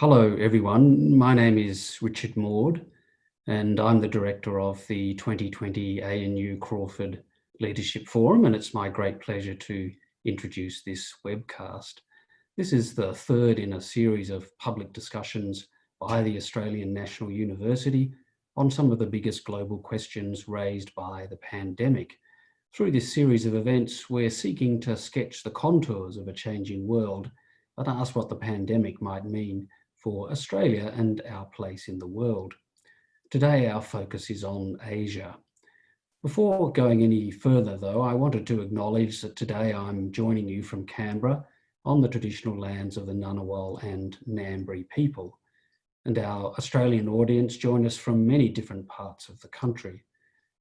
Hello, everyone. My name is Richard Maude, and I'm the director of the 2020 ANU Crawford Leadership Forum, and it's my great pleasure to introduce this webcast. This is the third in a series of public discussions by the Australian National University on some of the biggest global questions raised by the pandemic. Through this series of events, we're seeking to sketch the contours of a changing world, but ask what the pandemic might mean for Australia and our place in the world. Today, our focus is on Asia. Before going any further though, I wanted to acknowledge that today I'm joining you from Canberra on the traditional lands of the Ngunnawal and Ngambri people. And our Australian audience join us from many different parts of the country.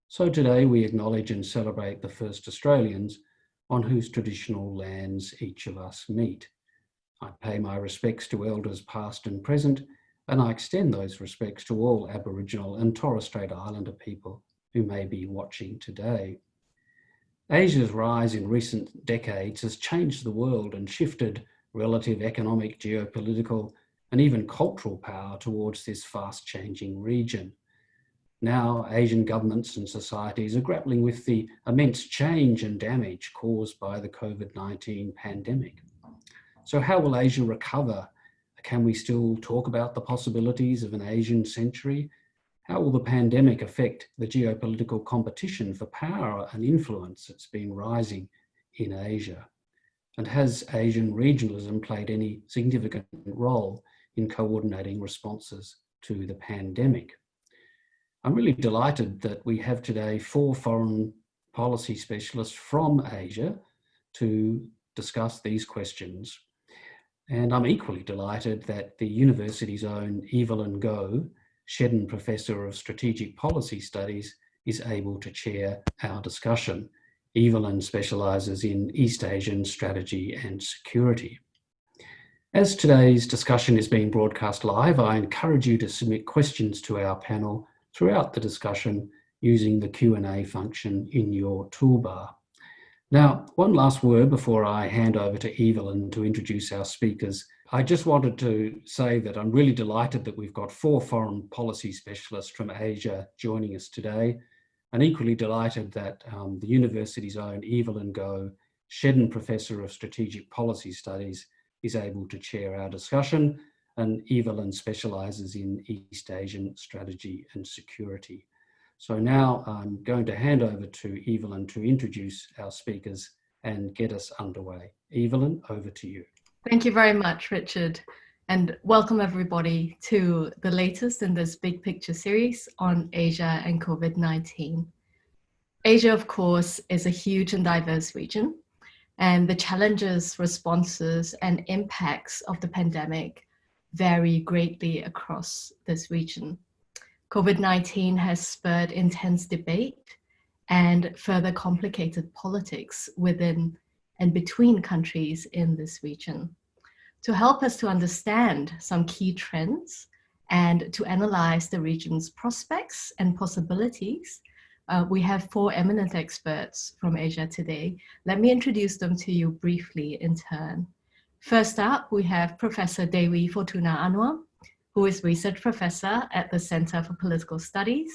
So today we acknowledge and celebrate the first Australians on whose traditional lands each of us meet. I pay my respects to elders past and present, and I extend those respects to all Aboriginal and Torres Strait Islander people who may be watching today. Asia's rise in recent decades has changed the world and shifted relative economic, geopolitical, and even cultural power towards this fast changing region. Now, Asian governments and societies are grappling with the immense change and damage caused by the COVID-19 pandemic. So how will Asia recover? Can we still talk about the possibilities of an Asian century? How will the pandemic affect the geopolitical competition for power and influence that's been rising in Asia? And has Asian regionalism played any significant role in coordinating responses to the pandemic? I'm really delighted that we have today four foreign policy specialists from Asia to discuss these questions. And I'm equally delighted that the university's own Evelyn Goh, Shedden Professor of Strategic Policy Studies, is able to chair our discussion. Evelyn specialises in East Asian strategy and security. As today's discussion is being broadcast live, I encourage you to submit questions to our panel throughout the discussion using the Q&A function in your toolbar. Now, one last word before I hand over to Evelyn to introduce our speakers. I just wanted to say that I'm really delighted that we've got four foreign policy specialists from Asia joining us today, and equally delighted that um, the university's own Evelyn Goh, Shedden Professor of Strategic Policy Studies, is able to chair our discussion, and Evelyn specialises in East Asian strategy and security. So now I'm going to hand over to Evelyn to introduce our speakers and get us underway. Evelyn, over to you. Thank you very much, Richard. And welcome everybody to the latest in this big picture series on Asia and COVID-19. Asia, of course, is a huge and diverse region, and the challenges, responses, and impacts of the pandemic vary greatly across this region. COVID-19 has spurred intense debate and further complicated politics within and between countries in this region. To help us to understand some key trends and to analyze the region's prospects and possibilities, uh, we have four eminent experts from Asia today. Let me introduce them to you briefly in turn. First up, we have Professor Dewi Fortuna Anwar, who is research professor at the Center for Political Studies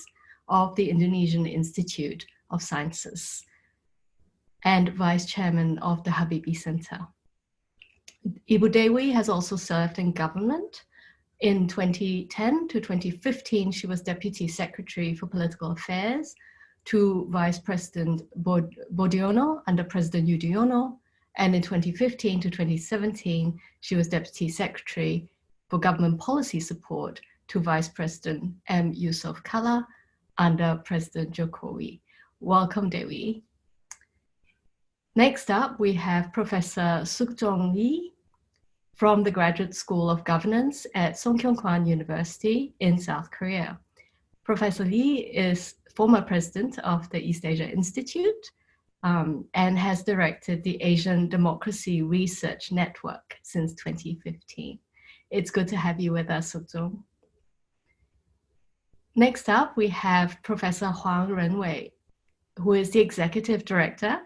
of the Indonesian Institute of Sciences and vice chairman of the Habibie Center. Ibu Dewi has also served in government. In 2010 to 2015, she was Deputy Secretary for Political Affairs to Vice President Bod Boediono under President Yudhoyono. And in 2015 to 2017, she was Deputy Secretary for government policy support to Vice President M. Jusuf Kalla under President Jokowi. Welcome, Dewi. Next up, we have Professor Sook-jong Lee from the Graduate School of Governance at Sungkyunkwan University in South Korea. Professor Lee is former president of the East Asia Institute um, and has directed the Asian Democracy Research Network since 2015. It's good to have you with us, Sook Next up, we have Professor Huang Renwei, who is the Executive Director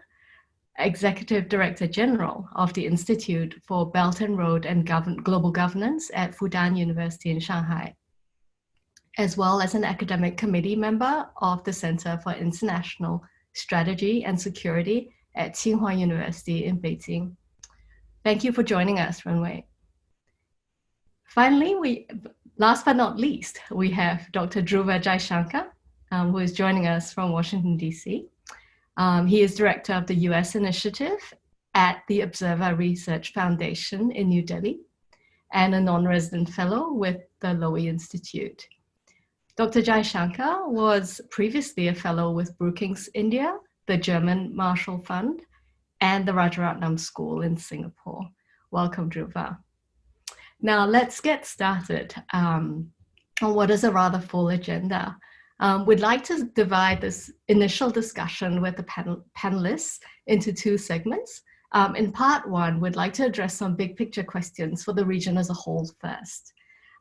Executive Director General of the Institute for Belt and Road and Govern Global Governance at Fudan University in Shanghai, as well as an academic committee member of the Center for International Strategy and Security at Tsinghua University in Beijing. Thank you for joining us, Wei. Finally, we, last but not least, we have Dr. Dhruva Jaishankar, um, who is joining us from Washington, DC. Um, he is director of the US initiative at the Observer Research Foundation in New Delhi and a non-resident fellow with the Lowy Institute. Dr. Jaishankar was previously a fellow with Brookings India, the German Marshall Fund, and the Rajaratnam School in Singapore. Welcome, Dhruva. Now let's get started um, on what is a rather full agenda. Um, we'd like to divide this initial discussion with the panel panelists into two segments. Um, in part one, we'd like to address some big picture questions for the region as a whole first.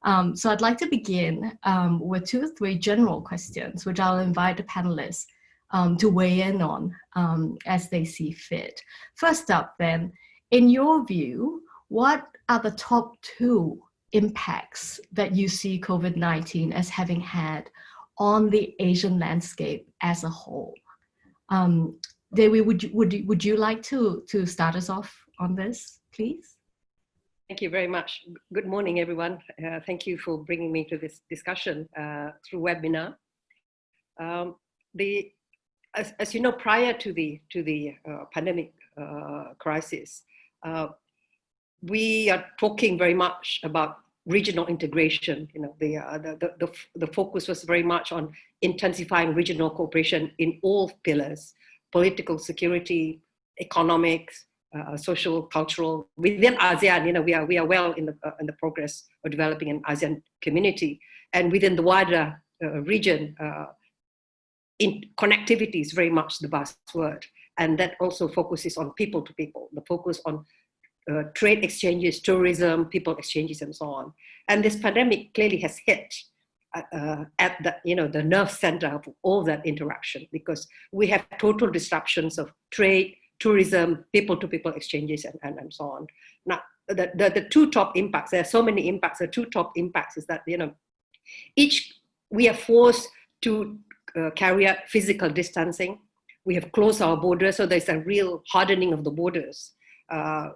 Um, so I'd like to begin um, with two or three general questions, which I'll invite the panelists um, to weigh in on um, as they see fit. First up then, in your view, what are the top two impacts that you see COVID-19 as having had on the Asian landscape as a whole. Um, Dewi, would you, would, you, would you like to, to start us off on this, please? Thank you very much. Good morning, everyone. Uh, thank you for bringing me to this discussion uh, through webinar. Um, the, as, as, you know, prior to the, to the uh, pandemic uh, crisis, uh, we are talking very much about regional integration. You know, the, uh, the, the, the, focus was very much on intensifying regional cooperation in all pillars, political security, economics, uh, social, cultural. Within ASEAN, you know, we are, we are well in the, uh, in the progress of developing an ASEAN community. And within the wider uh, region, uh, in connectivity is very much the buzzword. And that also focuses on people to people, the focus on uh, trade exchanges, tourism, people exchanges, and so on. And this pandemic clearly has hit uh, uh, at the you know the nerve center of all that interaction because we have total disruptions of trade, tourism, people-to-people -people exchanges, and, and, and so on. Now, the, the, the two top impacts, there are so many impacts, the two top impacts is that, you know, each, we are forced to uh, carry out physical distancing. We have closed our borders, so there's a real hardening of the borders. Uh,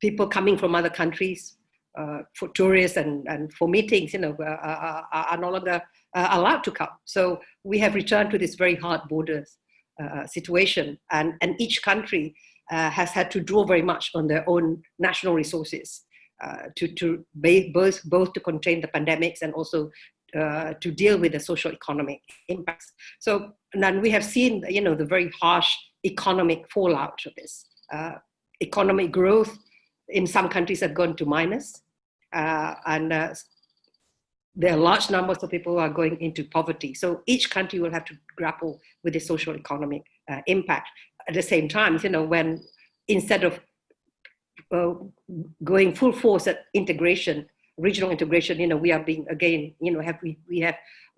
people coming from other countries uh, for tourists and, and for meetings, you know, uh, are, are no longer uh, allowed to come. So we have returned to this very hard borders uh, situation and, and each country uh, has had to draw very much on their own national resources uh, to, to both, both to contain the pandemics and also to deal with the social economic impacts. So then we have seen, you know, the very harsh economic fallout of this. economic growth in some countries have gone to minus, uh, and uh, there are large numbers of people who are going into poverty. So each country will have to grapple with the social economic uh, impact. At the same time, you know, when instead of uh, going full force at integration, regional integration, you know, we are being again, you know, have we we have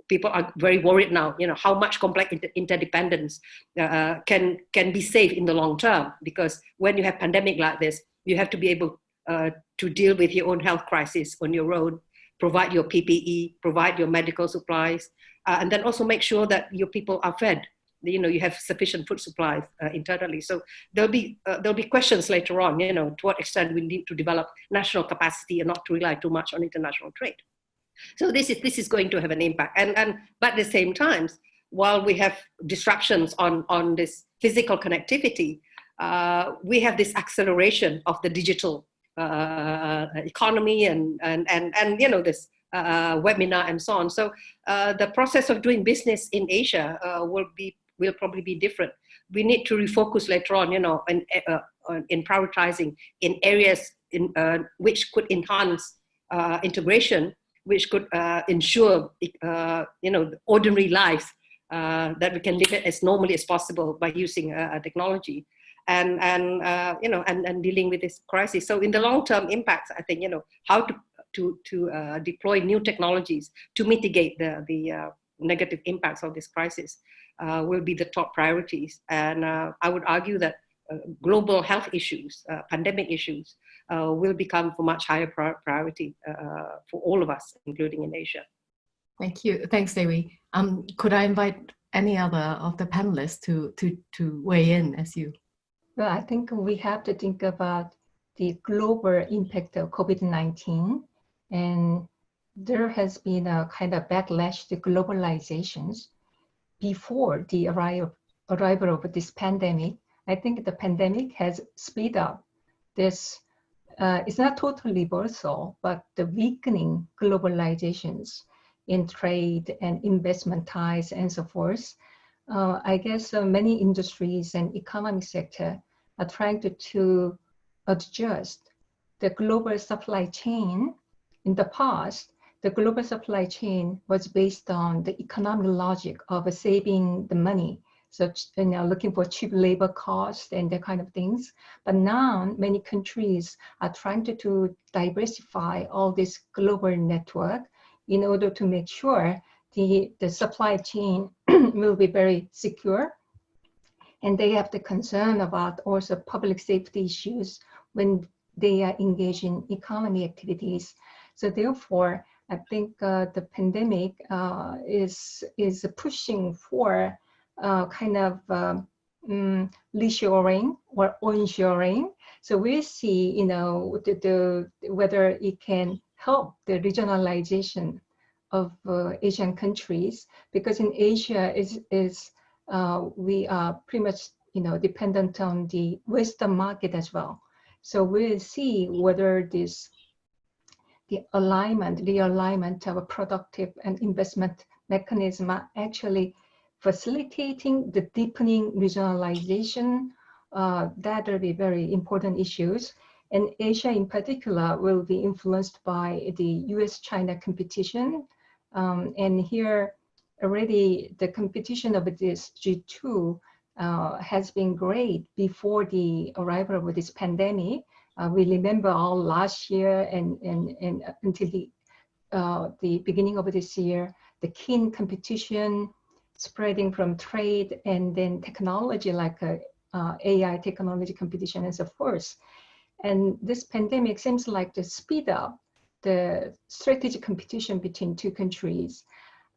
people are very worried now, you know, how much complex inter interdependence uh, can can be safe in the long term because when you have pandemic like this, you have to be able uh, to deal with your own health crisis on your own, provide your PPE, provide your medical supplies, uh, and then also make sure that your people are fed. You know, you have sufficient food supplies uh, internally. So there'll be uh, there'll be questions later on. You know, to what extent we need to develop national capacity and not to rely too much on international trade. So this is this is going to have an impact. And and but at the same time, while we have disruptions on on this physical connectivity, uh, we have this acceleration of the digital uh, economy and, and, and, and, you know, this uh, webinar and so on. So uh, the process of doing business in Asia uh, will be, will probably be different. We need to refocus later on, you know, in, uh, in prioritizing in areas in, which could enhance integration, which could ensure, you know, ordinary lives that we can live it as normally as possible by using technology and and uh, you know and, and dealing with this crisis. So in the long term impacts, I think you know how to to to uh, deploy new technologies to mitigate the the uh, negative impacts of this crisis uh, will be the top priorities. And uh, I would argue that global health issues, pandemic issues, will become for much higher priority for all of us, including in Asia. Thank you. Thanks, Dewi. Um, could I invite any other of the panelists to, to, to weigh in as you? Well, I think we have to think about the global impact of COVID-19 and there has been a kind of backlash to globalizations before the arrival, of this pandemic. I think the pandemic has speed up this, uh, it's not total reversal, but the weakening globalizations in trade and investment ties and so forth. Uh, I guess uh, many industries and economic sector are trying to, to adjust the global supply chain. In the past, the global supply chain was based on the economic logic of saving the money. So, you know, looking for cheap labor costs and that kind of things. But now many countries are trying to, to diversify all this global network in order to make sure the, the supply chain will be very secure. And they have the concern about also public safety issues when they are engaged in economy activities. So therefore, I think uh, the pandemic uh, is, is pushing for uh, kind of um, um, reshoring or onshoring. So we see, you know, the, the, whether it can help the regionalization of uh, Asian countries because in Asia is is uh, we are pretty much you know dependent on the Western market as well. So we'll see whether this the alignment, the alignment of a productive and investment mechanism are actually facilitating the deepening regionalization. Uh, that will be very important issues. And Asia in particular will be influenced by the US-China competition. Um, and here already the competition of this G2 uh, has been great before the arrival of this pandemic. Uh, we remember all last year and, and, and until the, uh, the beginning of this year, the keen competition spreading from trade and then technology like uh, uh AI technology competition and so forth. And this pandemic seems like to speed up the strategic competition between two countries.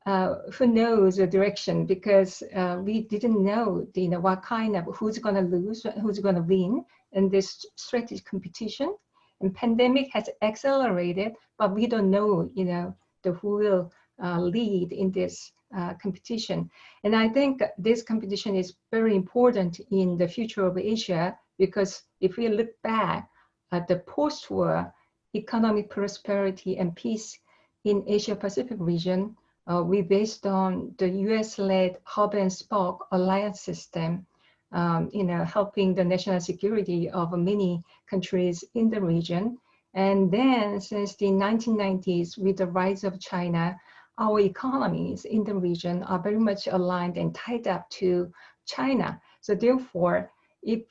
Uh, who knows the direction? Because uh, we didn't know you know what kind of who's going to lose who's going to win in this strategic competition. And pandemic has accelerated but we don't know you know the who will uh, lead in this uh, competition. And i think this competition is very important in the future of asia because if we look back at the post-war economic prosperity and peace in asia pacific region uh, we based on the US-led hub and spoke alliance system, um, you know, helping the national security of many countries in the region. And then since the 1990s, with the rise of China, our economies in the region are very much aligned and tied up to China. So therefore, if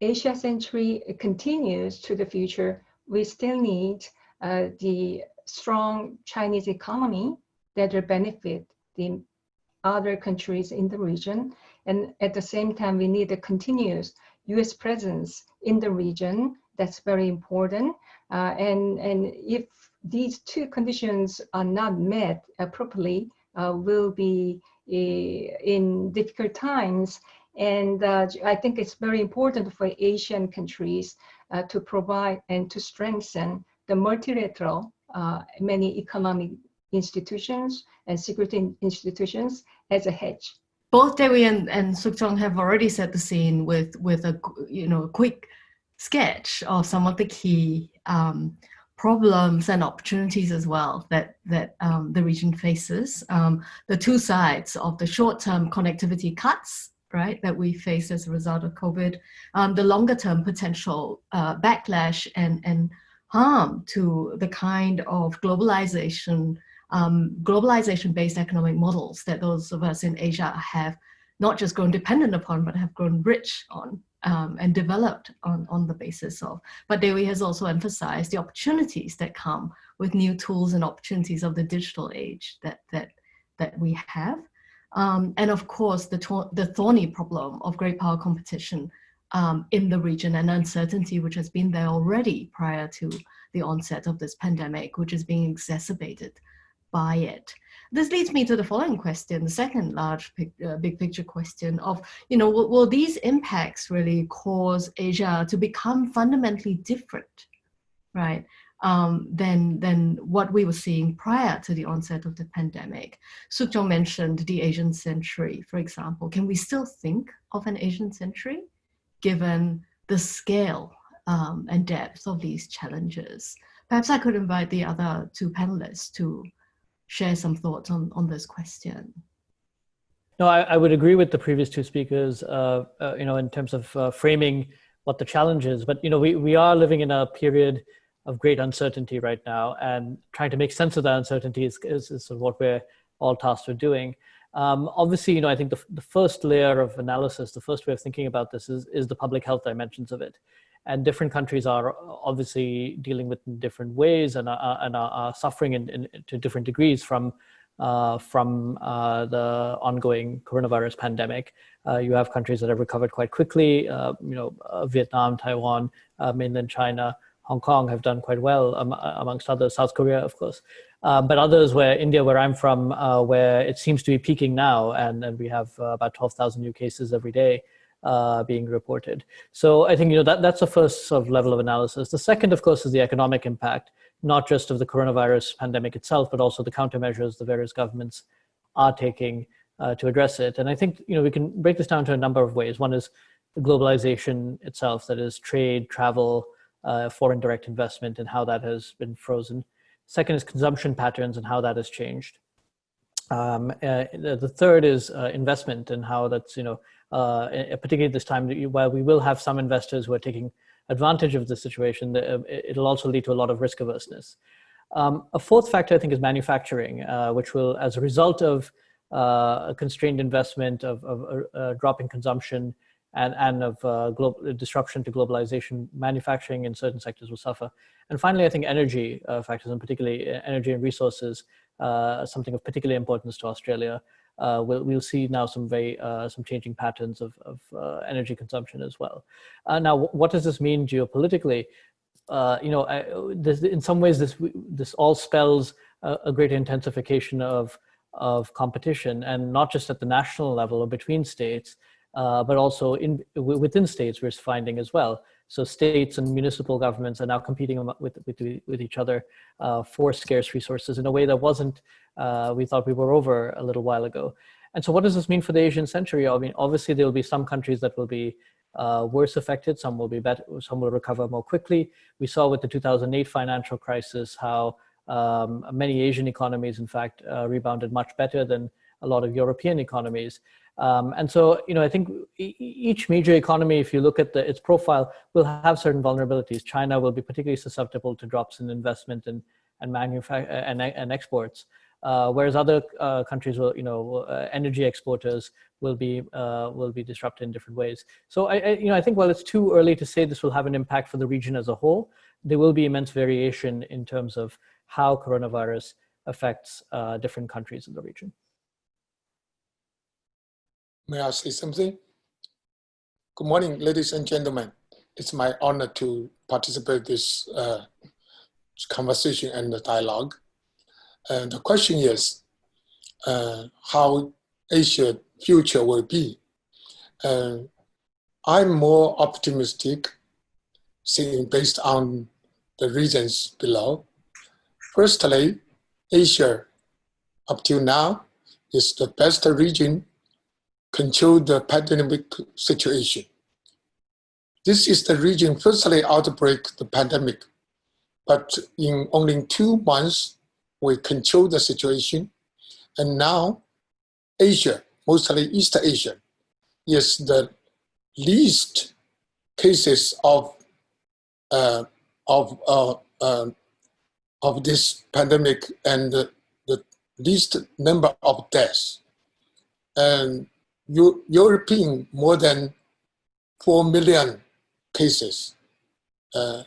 Asia century continues to the future, we still need uh, the strong Chinese economy will benefit the other countries in the region. And at the same time, we need a continuous US presence in the region. That's very important. Uh, and, and if these two conditions are not met uh, properly, uh, will be uh, in difficult times. And uh, I think it's very important for Asian countries uh, to provide and to strengthen the multilateral, many economic institutions and security institutions as a hedge. Both Dewi and, and Sook Jong have already set the scene with, with a you know quick sketch of some of the key um, problems and opportunities as well that, that um, the region faces. Um, the two sides of the short-term connectivity cuts right, that we face as a result of COVID, um, the longer term potential uh, backlash and, and harm to the kind of globalization um, globalization-based economic models that those of us in Asia have not just grown dependent upon, but have grown rich on um, and developed on, on the basis of. But Dewi has also emphasized the opportunities that come with new tools and opportunities of the digital age that, that, that we have. Um, and of course, the, the thorny problem of great power competition um, in the region and uncertainty which has been there already prior to the onset of this pandemic, which is being exacerbated by it. This leads me to the following question, the second large uh, big picture question of, you know, will, will these impacts really cause Asia to become fundamentally different, right? um, than, than what we were seeing prior to the onset of the pandemic. Sook mentioned the Asian century, for example. Can we still think of an Asian century given the scale um, and depth of these challenges? Perhaps I could invite the other two panelists to share some thoughts on, on this question. No, I, I would agree with the previous two speakers, uh, uh, you know, in terms of uh, framing what the challenge is. But, you know, we, we are living in a period of great uncertainty right now and trying to make sense of that uncertainty is, is, is what we're all tasked with doing. Um, obviously, you know, I think the, the first layer of analysis, the first way of thinking about this is, is the public health dimensions of it. And different countries are obviously dealing with in different ways and are, and are, suffering in, in, to different degrees from, uh, from uh, the ongoing coronavirus pandemic. Uh, you have countries that have recovered quite quickly, uh, you know, uh, Vietnam, Taiwan, uh, mainland China, Hong Kong have done quite well, um, amongst others, South Korea, of course. But others where India, where I'm from, where it seems to be peaking now, and, and we have about 12,000 new cases every day uh, being reported. So I think you know that that's the first sort of level of analysis. The second, of course, is the economic impact, not just of the coronavirus pandemic itself, but also the countermeasures the various governments are taking uh, to address it. And I think you know we can break this down to a number of ways. One is the globalization itself, that is trade, travel, uh, foreign direct investment and how that has been frozen. Second is consumption patterns and how that has changed. Um, uh, the third is uh, investment and how that's, you know, uh, particularly at this time, while we will have some investors who are taking advantage of the situation, uh, it'll also lead to a lot of risk averseness. Um, a fourth factor, I think, is manufacturing, uh, which will, as a result of a constrained investment, of, of drop in consumption, and, and of uh, global disruption to globalization, manufacturing in certain sectors will suffer. And finally, I think energy uh, factors, and particularly uh, energy and resources, uh, something of particular importance to Australia. Uh, we'll, we'll see now some very uh, some changing patterns of, of energy consumption as well. now, what does this mean geopolitically? you know, I, this, in some ways, this this all spells a, a great intensification of of competition, and not just at the national level or between states, uh, but also in within states we're finding as well. So states and municipal governments are now competing with, with, with each other uh, for scarce resources in a way that wasn't, uh, we thought we were over a little while ago. And so what does this mean for the Asian century? I mean, obviously there will be some countries that will be uh, worse affected, some will be better, some will recover more quickly. We saw with the 2008 financial crisis how um, many Asian economies, in fact, uh, rebounded much better than a lot of European economies. Um, and so, you know, I think each major economy, if you look at the, its profile, will have certain vulnerabilities. China will be particularly susceptible to drops in investment and and manufacture and, and exports, uh, whereas other uh, countries will, you know, uh, energy exporters will be uh, will be disrupted in different ways. So, I, I, you know, I think while it's too early to say this will have an impact for the region as a whole, there will be immense variation in terms of how coronavirus affects uh, different countries in the region. May I say something? Good morning, ladies and gentlemen. It's my honor to participate this uh, conversation and the dialogue. And the question is uh, how Asia future will be. Uh, I'm more optimistic seeing based on the reasons below. Firstly, Asia up till now is the best region control the pandemic situation. This is the region firstly outbreak the pandemic, but in only two months, we control the situation. And now Asia, mostly East Asia, is the least cases of uh, of uh, uh, of this pandemic and the, the least number of deaths. And European more than 4 million cases, uh,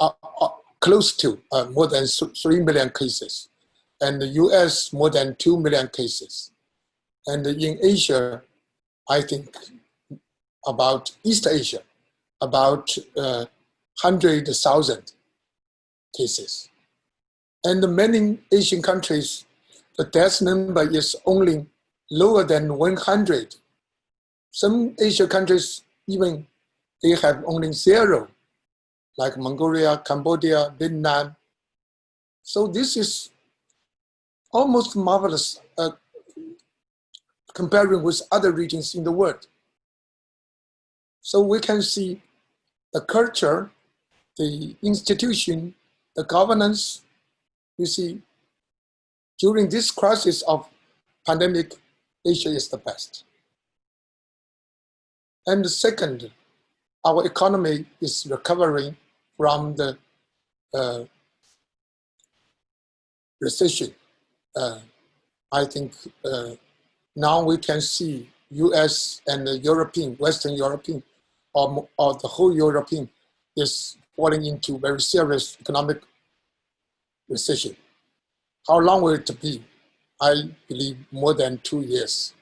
uh, uh, close to uh, more than 3 million cases, and the US more than 2 million cases. And in Asia, I think about East Asia, about uh, 100,000 cases. And many Asian countries, the death number is only lower than 100. Some Asian countries, even they have only zero, like Mongolia, Cambodia, Vietnam. So this is almost marvelous uh, comparing with other regions in the world. So we can see the culture, the institution, the governance, you see, during this crisis of pandemic, Asia is the best. And second, our economy is recovering from the uh, recession. Uh, I think uh, now we can see US and the European, Western European, or, or the whole European is falling into very serious economic recession. How long will it be? I believe more than two years,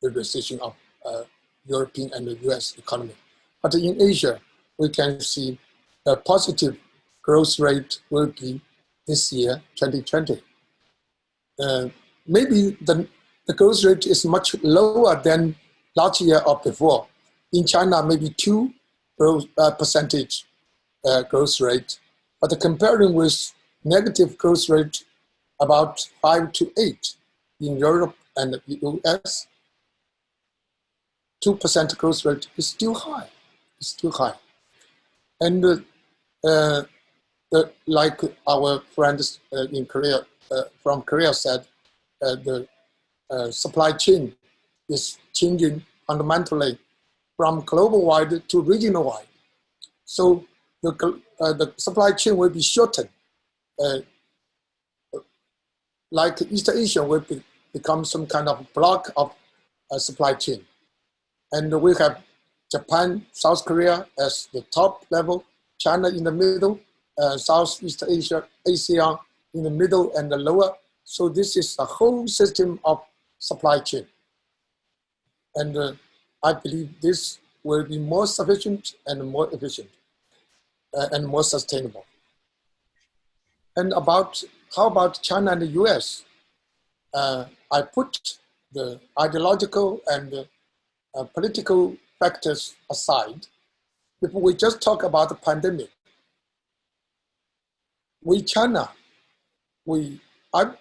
the recession of uh, European and the US economy. But in Asia, we can see a positive growth rate will be this year, 2020. Uh, maybe the, the growth rate is much lower than last year or before. In China, maybe two growth, uh, percentage uh, growth rate. But comparing with negative growth rate about five to eight in Europe and the US, 2% growth rate is still high. It's still high. And uh, uh, like our friends uh, in Korea, uh, from Korea said, uh, the uh, supply chain is changing fundamentally from global wide to regional wide. So the, the supply chain will be shortened. like East Asia will be, become some kind of block of a supply chain. And we have Japan, South Korea as the top level, China in the middle, uh, Southeast Asia, ASEAN in the middle and the lower. So this is a whole system of supply chain. And uh, I believe this will be more sufficient and more efficient uh, and more sustainable. And about, how about China and the US? Uh, I put the ideological and uh, political factors aside, if we just talk about the pandemic, we China, we, I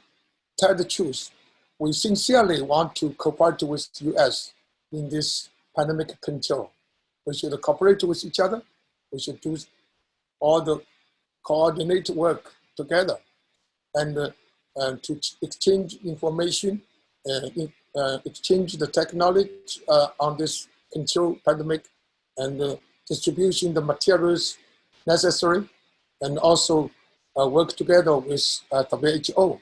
tell the truth, we sincerely want to cooperate with US in this pandemic control. We should cooperate with each other. We should do all the coordinate work together and uh, uh, to exchange information, uh, exchange the technology uh, on this control pandemic and uh, distribution the materials necessary and also uh, work together with uh, WHO.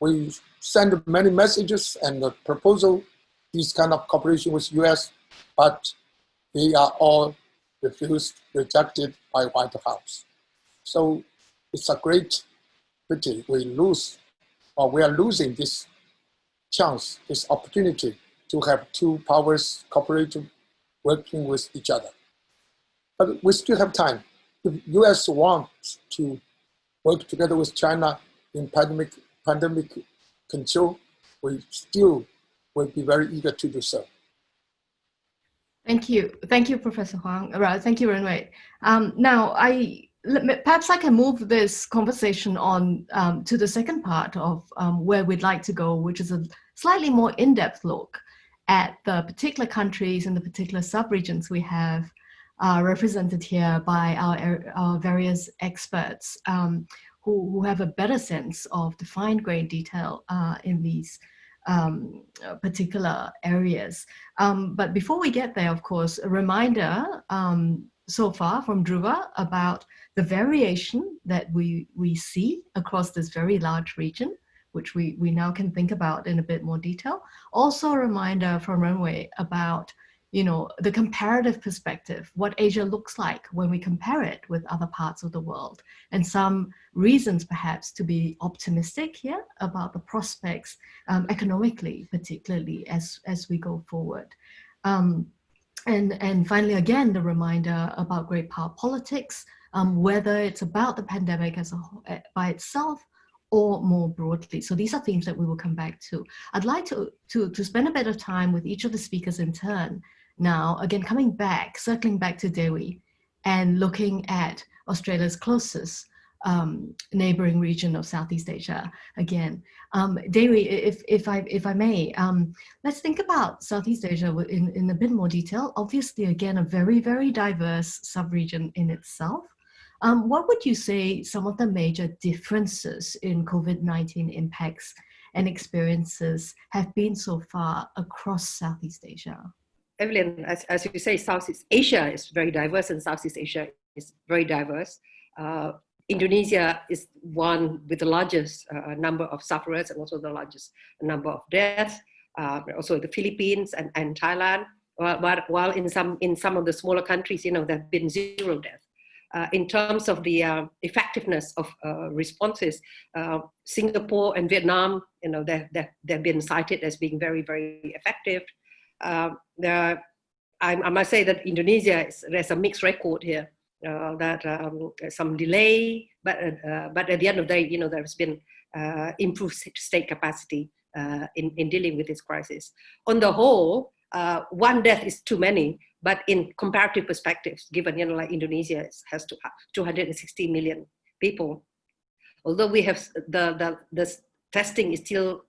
We send many messages and uh, proposal, this kind of cooperation with US, but they are all refused, rejected by White House. So it's a great pity we lose, or we are losing this chance, this opportunity to have two powers cooperating, working with each other. But we still have time. If US wants to work together with China in pandemic, pandemic control, we still will be very eager to do so. Thank you. Thank you, Professor Huang. Thank you, Renwei. Um, now, I perhaps I can move this conversation on um, to the second part of um, where we'd like to go, which is a slightly more in-depth look at the particular countries and the particular subregions we have uh, represented here by our, our various experts um, who, who have a better sense of the fine-grained detail uh, in these um, particular areas. Um, but before we get there, of course, a reminder um, so far from Dhruva about the variation that we, we see across this very large region, which we, we now can think about in a bit more detail. Also a reminder from Renwei about you know, the comparative perspective, what Asia looks like when we compare it with other parts of the world, and some reasons perhaps to be optimistic here about the prospects um, economically, particularly as, as we go forward. Um, and, and finally, again, the reminder about great power politics, um, whether it's about the pandemic as a, eh, by itself or more broadly. So these are themes that we will come back to. I'd like to, to, to spend a bit of time with each of the speakers in turn. Now, again, coming back, circling back to Dewi and looking at Australia's closest um, neighboring region of Southeast Asia again. Um, if, if, I, if I may, um, let's think about Southeast Asia in, in a bit more detail. Obviously, again, a very, very diverse sub-region in itself. Um, what would you say some of the major differences in COVID-19 impacts and experiences have been so far across Southeast Asia? Evelyn, as, as you say, Southeast Asia is very diverse and Southeast Asia is very diverse. Uh, Indonesia is one with the largest uh, number of sufferers and also the largest number of deaths. Uh, also the Philippines and, and Thailand. While, while in some in some of the smaller countries, you know, there have been zero deaths. Uh, in terms of the uh, effectiveness of uh, responses, uh, Singapore and Vietnam, you know, they've, they've been cited as being very, very effective. there, I, I, must say that Indonesia, is, there's a mixed record here uh, that um, some delay, but uh, but at the end of the day, you know, there's been uh, improved state capacity uh, in in dealing with this crisis. On the whole, uh, one death is too many, but in comparative perspectives, given you know, like Indonesia has 260 million people, although we have the the the testing is still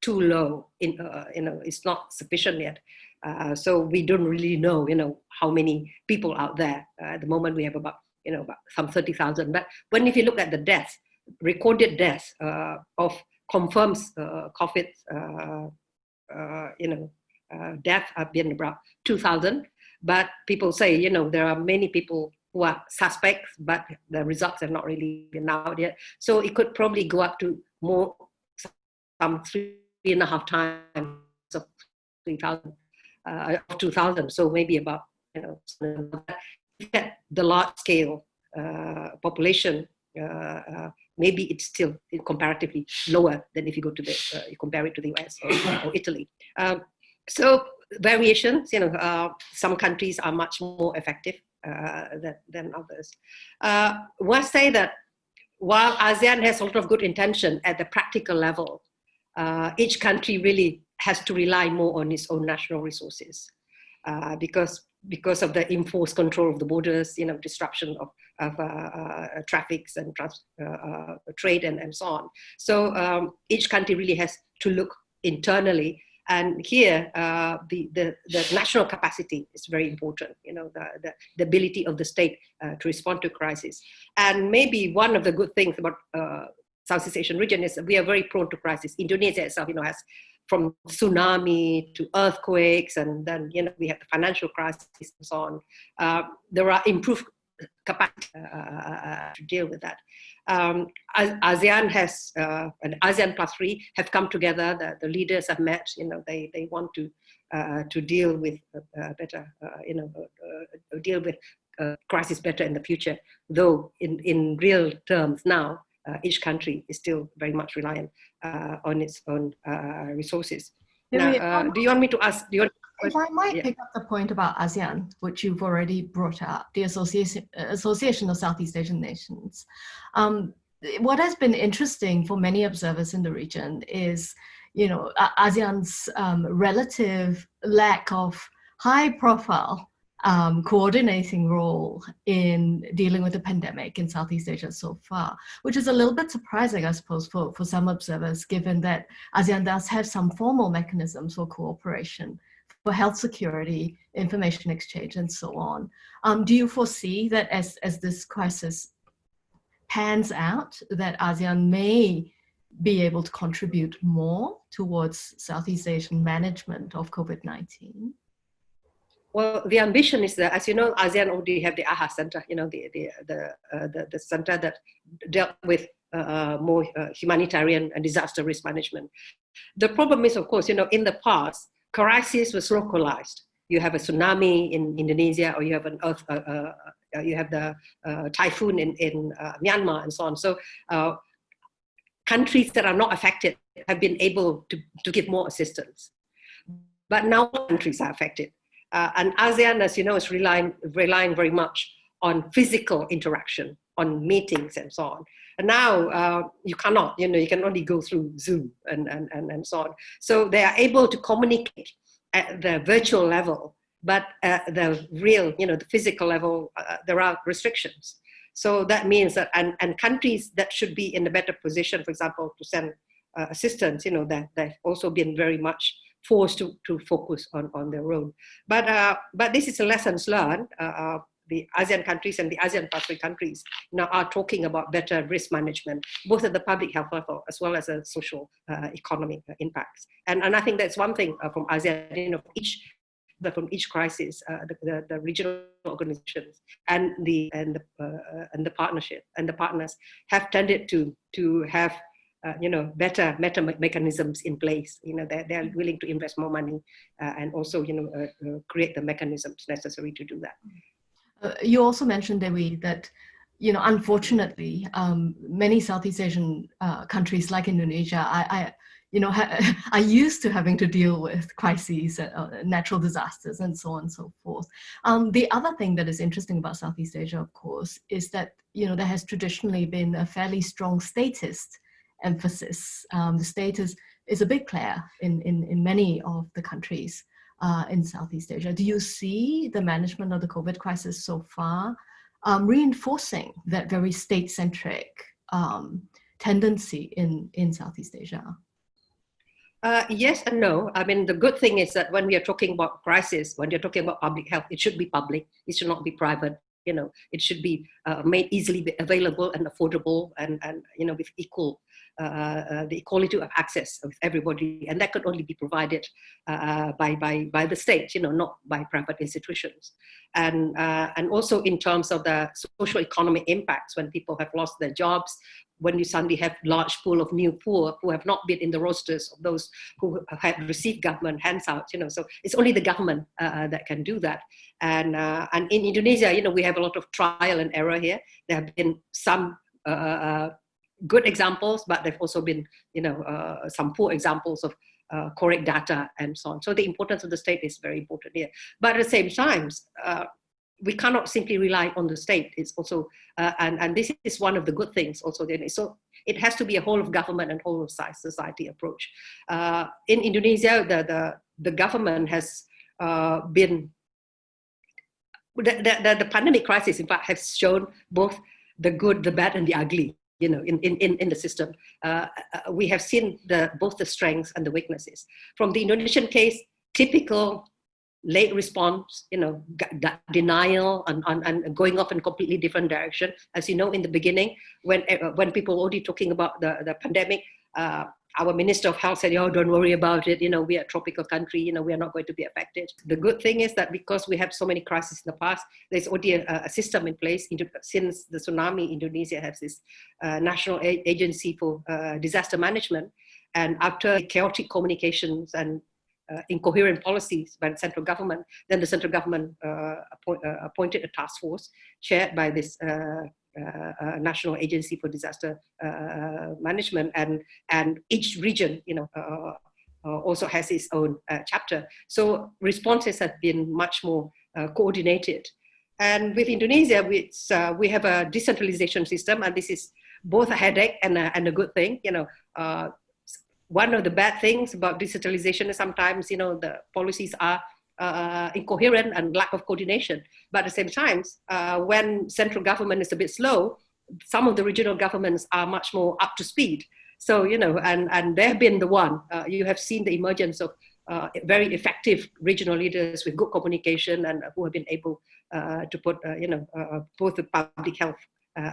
too low in uh, you know it's not sufficient yet uh, so we don't really know, you know, how many people out there. Uh, at the moment, we have about, you know, about some 30,000. But when if you look at the deaths, recorded deaths uh, of confirmed uh, COVID, uh, you know, death have been about 2,000. But people say, you know, there are many people who are suspects, but the results have not really been out yet. So it could probably go up to more, some three and a half times of 3,000 uh, of 2000. So maybe about, you know, the large scale uh, population, uh, uh, maybe it's still comparatively lower than if you go to the, uh, you compare it to the US or, or Italy. Um, so variations, you know, some countries are much more effective than, than others. Uh, one say that while ASEAN has a lot of good intention at the practical level, uh, each country really has to rely more on its own national resources uh, because because of the enforced control of the borders, you know, disruption of, of uh, uh, traffics and trans, uh, uh, trade and, and so on. So um, each country really has to look internally. And here, uh, the, the, the, national capacity is very important, you know, the, the, the ability of the state to respond to crisis. And maybe one of the good things about Southeast Asian region is we are very prone to crisis. Indonesia itself, you know, has from tsunami to earthquakes, and then you know we have the financial crisis and so on. Uh, there are improved capacity uh, uh to deal with that. Um, ASEAN has, uh, and ASEAN plus three have come together. The, the, leaders have met. You know, they they want to uh, to deal with uh, better. you know, deal with crisis better in the future. Though in in real terms now, each country is still very much reliant uh, on its own uh, resources. Now, uh, do you want me to ask? Do you want, if I might yeah. pick up the point about ASEAN, which you've already brought up, the Association, Association of Southeast Asian Nations. Um, what has been interesting for many observers in the region is, you know, ASEAN's um, relative lack of high profile um, coordinating role in dealing with the pandemic in Southeast Asia so far, which is a little bit surprising, I suppose, for, for some observers, given that ASEAN does have some formal mechanisms for cooperation for health security, information exchange, and so on. Um, do you foresee that as, as this crisis pans out, that ASEAN may be able to contribute more towards Southeast Asian management of COVID-19? Well, the ambition is that, as you know, ASEAN already have the AHA Center, you know, the the the uh, the, the, center that dealt with uh, uh, more uh, humanitarian and disaster risk management. The problem is, of course, you know, in the past, crisis was localized. You have a tsunami in Indonesia, or you have an earth, uh, uh, you have the typhoon in in Myanmar, and so on. So. countries that are not affected have been able to, to give more assistance. But now countries are affected Uh, and ASEAN, as you know, is relying, relying very much on physical interaction, on meetings and so on. And now uh, you cannot, you know, you can only go through Zoom and, and, and, and so on. So they are able to communicate at the virtual level, but at the real, you know, the physical level, uh, there are restrictions. So that means that, and, and countries that should be in a better position, for example, to send uh, assistance, you know, that they've also been very much forced to, to focus on, on their own. But, uh, but this is a lessons learned. Uh, uh the ASEAN countries and the ASEAN Pacific countries now are talking about better risk management, both at the public health level as well as a social uh, economic impacts. And, and I think that's one thing uh, from ASEAN, you know, each but from each crisis, uh, the, the, the, regional organizations and the and the uh, and the partnership and the partners have tended to to have uh, you know better better mechanisms in place. You know they're, they're willing to invest more money uh, and also you know uh, uh, create the mechanisms necessary to do that. you also mentioned Dewi that you know unfortunately um, many Southeast Asian countries like Indonesia I, I you know, are used to having to deal with crises, uh, natural disasters, and so on and so forth. Um, the other thing that is interesting about Southeast Asia, of course, is that you know there has traditionally been a fairly strong statist emphasis. Um, the state is, is a big player in, in, in many of the countries uh, in Southeast Asia. Do you see the management of the COVID crisis so far um, reinforcing that very state-centric um, tendency in, in Southeast Asia? Uh, yes and no. I mean, the good thing is that when we are talking about crisis, when you're talking about public health, it should be public. It should not be private. You know, it should be uh, made easily available and affordable, and and you know, with equal the equality of access of everybody, and that could only be provided uh, by by by the state. You know, not by private institutions, and uh, and also in terms of the social economic impacts when people have lost their jobs, when you suddenly have large pool of new poor who have not been in the rosters of those who have received government handouts, you know, so it's only the government uh, that can do that. And, uh, and in Indonesia, you know, we have a lot of trial and error here. There have been some uh, uh good examples, but there've also been, you know, uh, some poor examples of uh, correct data and so on. So the importance of the state is very important here. But at the same time, we cannot simply rely on the state. It's also, uh, and, and this is one of the good things also. So it has to be a whole of government and whole of society approach. Uh, in Indonesia, the, the, the government has uh, been, the, the, the pandemic crisis in fact has shown both the good, the bad and the ugly you know, in, in, in the system. Uh, uh, we have seen the, both the strengths and the weaknesses. From the Indonesian case, typical late response, you know, denial and, and, and, going off in completely different direction. As you know, in the beginning, when, uh, when people were already talking about the, the pandemic, uh, our Minister of Health said, oh, don't worry about it. You know, we are a tropical country. You know, we are not going to be affected. The good thing is that because we have so many crises in the past, there's already a, a system in place. Since the tsunami, Indonesia has this uh, national agency for uh, disaster management. And after chaotic communications and uh, incoherent policies by the central government, then the central government uh, appoint, uh, appointed a task force chaired by this uh, Uh, uh, national Agency for Disaster uh, Management, and and each region, you know, also has its own chapter. So responses have been much more coordinated. And with Indonesia, we, we have a decentralization system, and this is both a headache and a, and a good thing. You know, one of the bad things about digitalization is sometimes, you know, the policies are uh, incoherent and lack of coordination. But at the same time, uh, when central government is a bit slow, some of the regional governments are much more up to speed. So, you know, and, and they've been the one, uh, you have seen the emergence of uh, very effective regional leaders with good communication and who have been able uh, to put, uh, you know, both the public health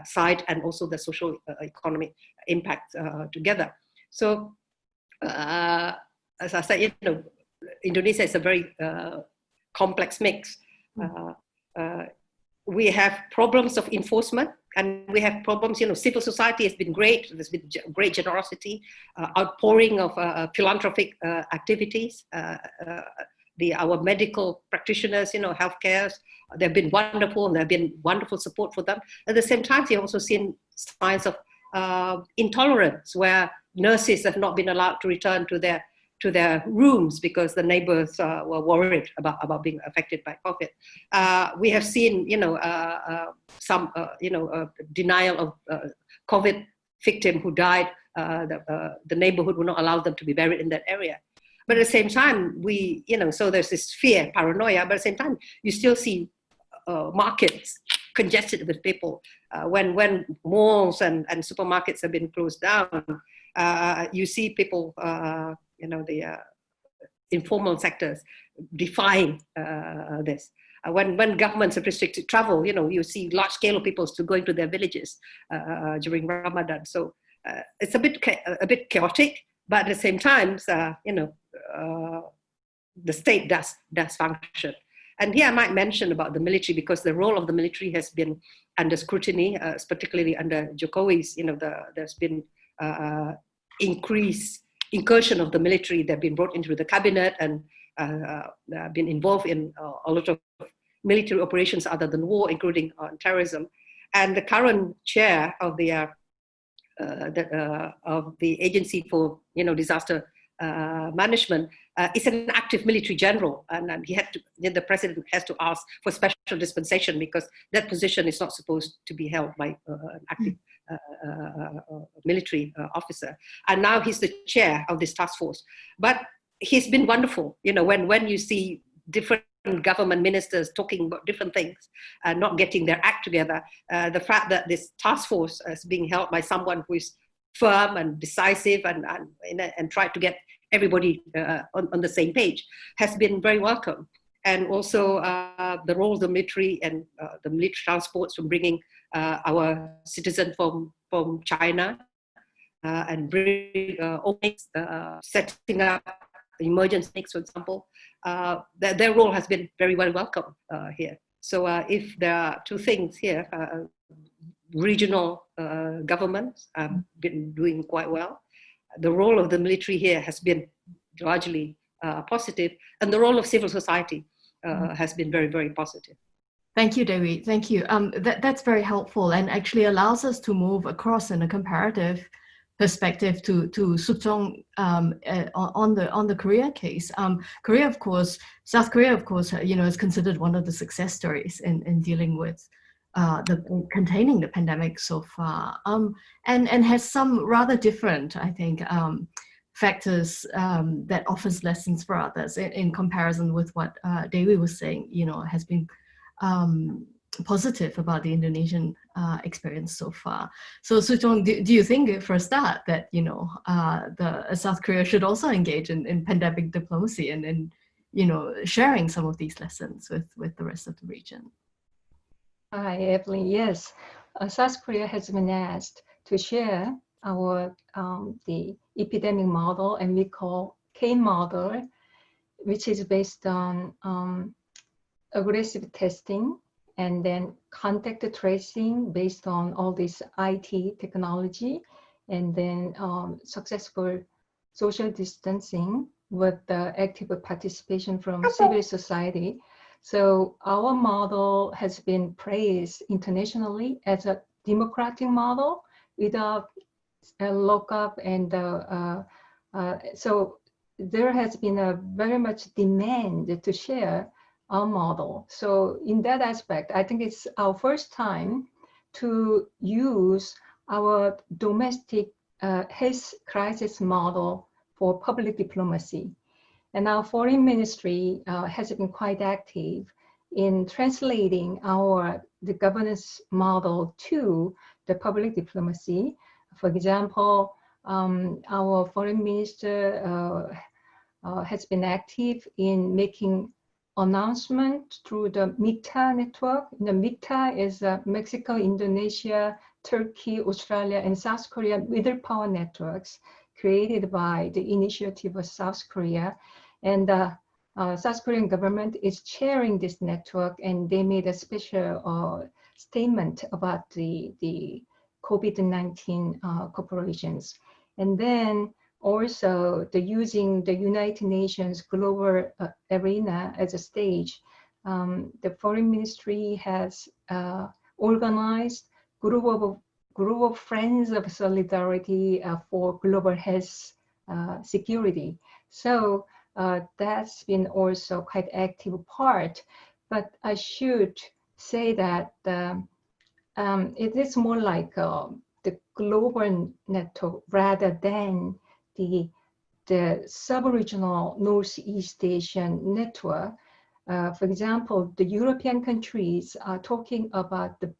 side and also the social economic impact together. So uh, as I said, you know, Indonesia is a very uh, complex mix. Hmm. Uh, uh, we have problems of enforcement and we have problems, you know, civil society has been great, there's been great generosity, uh, outpouring of uh, philanthropic activities. the, our medical practitioners, you know, healthcare, they've been wonderful and there have been wonderful support for them. At the same time, you've also seen signs of intolerance where nurses have not been allowed to return to their to their rooms because the neighbors uh, were worried about, about being affected by COVID. Uh, we have seen, you know, uh, uh some, uh, you know, uh, denial of COVID victim who died. the, the neighborhood will not allow them to be buried in that area. But at the same time, we, you know, so there's this fear, paranoia, but at the same time, you still see markets congested with people. when, when malls and, and supermarkets have been closed down, you see people you know, the uh, informal sectors defying uh, this. Uh, when, when governments have restricted travel, you know, you see large scale of people to going to their villages during Ramadan. So it's a bit, a bit chaotic, but at the same time, you know, the state does, does function. And here I might mention about the military because the role of the military has been under scrutiny, uh, particularly under Jokowi's, you know, the, there's been uh, increase incursion of the military. They've been brought into the cabinet and uh, uh, been involved in uh, a lot of military operations other than war, including on terrorism. And the current chair of the, uh, the of the Agency for you know Disaster Management is an active military general, and, and he had to. The president has to ask for special dispensation because that position is not supposed to be held by an active uh, uh, uh, military officer. And now he's the chair of this task force. But he's been wonderful. You know, when, when you see different government ministers talking about different things and not getting their act together, the fact that this task force is being held by someone who is firm and decisive and, and, and try to get everybody uh, on, on, the same page has been very welcome. And also uh, the role of the military and uh, the military transports from bringing uh, our citizen from, from China uh, and bring uh, uh, setting up emergency for example, uh, their, their, role has been very well welcome uh, here. So uh, if there are two things here, regional governments have been doing quite well. The role of the military here has been largely positive, and the role of civil society mm-hmm. has been very, very positive. Thank you, Dewi. Thank you. Um, that, that's very helpful and actually allows us to move across in a comparative perspective to to Sook-jong um, uh, on the on the Korea case. Um, Korea, of course, South Korea, of course, uh, you know, is considered one of the success stories in in dealing with uh, the containing the pandemic so far, um, and and has some rather different, I think, um, factors um, that offers lessons for others in, in comparison with what uh, was saying. You know, has been um, positive about the Indonesian uh, experience so far. So Sook-jong, do, do you think for a start that, you know, uh, the uh, South Korea should also engage in, in pandemic diplomacy and, and, you know, sharing some of these lessons with, with the rest of the region? Hi, Evelyn. Yes, uh, South Korea has been asked to share our um, the epidemic model and we call K model, which is based on um, aggressive testing and then contact tracing based on all this IT technology and then um, successful social distancing with the active participation from civil society. So our model has been praised internationally as a democratic model without a lockup and uh, uh, uh, so there has been a very much demand to share our model. So in that aspect, I think it's our first time to use our domestic uh, health crisis model for public diplomacy. And our foreign ministry uh, has been quite active in translating our the governance model to the public diplomacy. For example, um, our foreign minister uh, uh has been active in making announcement through the MIKTA network. The MIKTA is uh, Mexico, Indonesia, Turkey, Australia, and South Korea middle power networks created by the initiative of South Korea. And the uh, uh, South Korean government is chairing this network and they made a special uh, statement about the, the COVID-19 uh, corporations. And then also the using the United Nations global uh, arena as a stage. Um, the foreign ministry has uh, organized group of group of friends of solidarity uh, for global health uh, security. So uh, that's been also quite active part. But I should say that um, um, it is more like uh, the global network rather than the the sub-regional Northeast Asian network. Uh, for example, the European countries are talking about the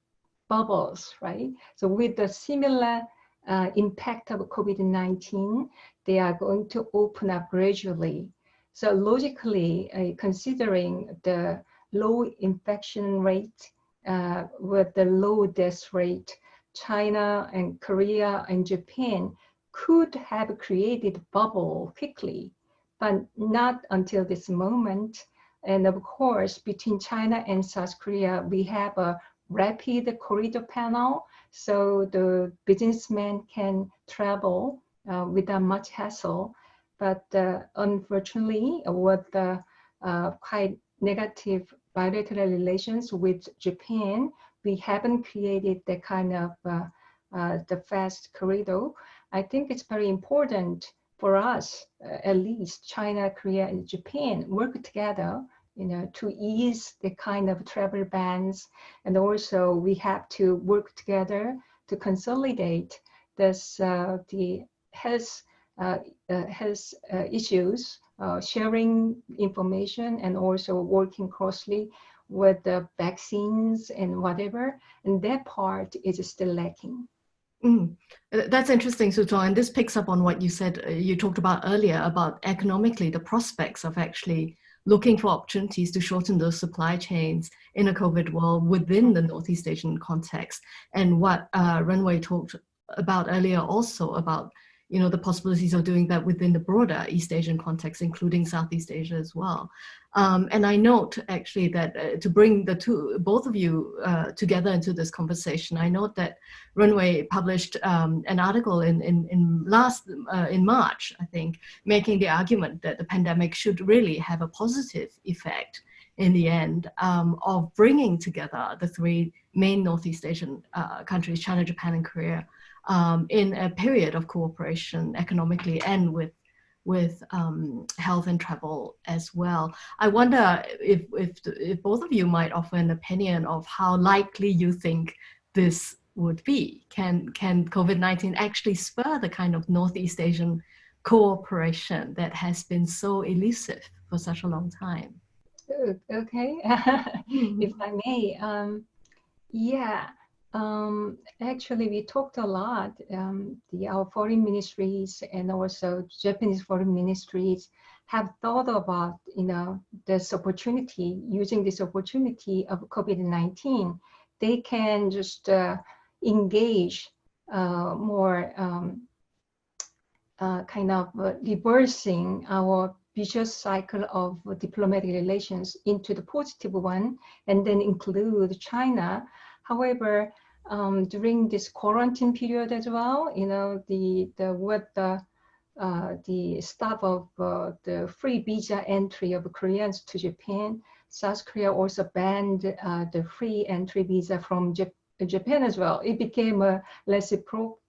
bubbles, right? So with the similar uh, impact of COVID-19, they are going to open up gradually. So logically, uh, considering the low infection rate uh, with the low death rate, China and Korea and Japan could have created bubble quickly, but not until this moment. And of course, between China and South Korea, we have a rapid corridor panel, so the businessmen can travel uh, without much hassle. But uh, unfortunately, with the uh, quite negative bilateral relations with Japan, we haven't created the kind of uh, uh, the fast corridor. I think it's very important for us, uh, at least China, Korea, and Japan, work together you know, to ease the kind of travel bans. And also we have to work together to consolidate this, uh, the health, uh, uh, health uh, issues, uh, sharing information and also working closely with the vaccines and whatever. And that part is still lacking. Mm. That's interesting, Sook-jong. And this picks up on what you said, you talked about earlier about economically the prospects of actually looking for opportunities to shorten those supply chains in a COVID world within the Northeast Asian context. And what uh, Renwei talked about earlier also about you know, the possibilities of doing that within the broader East Asian context, including Southeast Asia as well. Um, and I note actually that uh, to bring the two, both of you uh, together into this conversation, I note that Renwei published um, an article in, in, in last, uh, in March, I think, making the argument that the pandemic should really have a positive effect in the end um, of bringing together the three main Northeast Asian uh, countries, China, Japan, and Korea, um, in a period of cooperation economically and with with um, health and travel as well. I wonder if, if, if both of you might offer an opinion of how likely you think this would be. Can, can COVID-19 actually spur the kind of Northeast Asian cooperation that has been so elusive for such a long time? Okay, if I may, um, yeah, um, actually, we talked a lot. Um, the our foreign ministries and also Japanese foreign ministries have thought about you know this opportunity, using this opportunity of COVID-19. They can just uh, engage uh, more um, uh, kind of uh, reversing our vicious cycle of diplomatic relations into the positive one, and then include China. However, um, during this quarantine period as well, you know, the, the with the, uh, the stop of uh, the free visa entry of Koreans to Japan, South Korea also banned uh, the free entry visa from Jap Japan as well. It became a reciprocal.